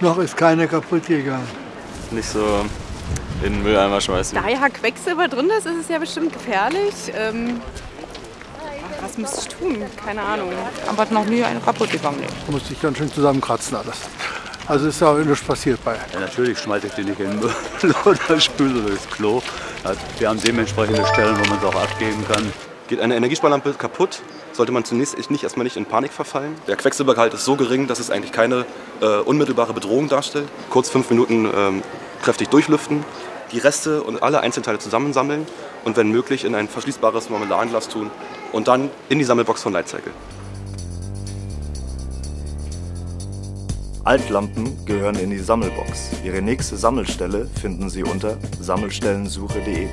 Noch ist keine kaputt gegangen. Nicht so in den Mülleimer schmeißen. Da ja Quecksilber drin ist, ist es ja bestimmt gefährlich. Ähm, was müsste ich tun? Keine Ahnung. Aber noch nie eine kaputt gegangen. Da musste ich ganz schön zusammenkratzen alles. Also ist ja auch nichts passiert bei. Ja, natürlich schmeiße ich die nicht in den Müll oder spüle durchs Klo. Wir haben dementsprechende Stellen, wo man es auch abgeben kann. Geht eine Energiesparlampe kaputt, sollte man zunächst nicht erstmal nicht in Panik verfallen. Der Quecksilbergehalt ist so gering, dass es eigentlich keine äh, unmittelbare Bedrohung darstellt. Kurz fünf Minuten ähm, kräftig durchlüften, die Reste und alle Einzelteile zusammensammeln und wenn möglich in ein verschließbares Marmeladenglas tun und dann in die Sammelbox von Lightcycle. Altlampen gehören in die Sammelbox. Ihre nächste Sammelstelle finden Sie unter sammelstellensuche.de.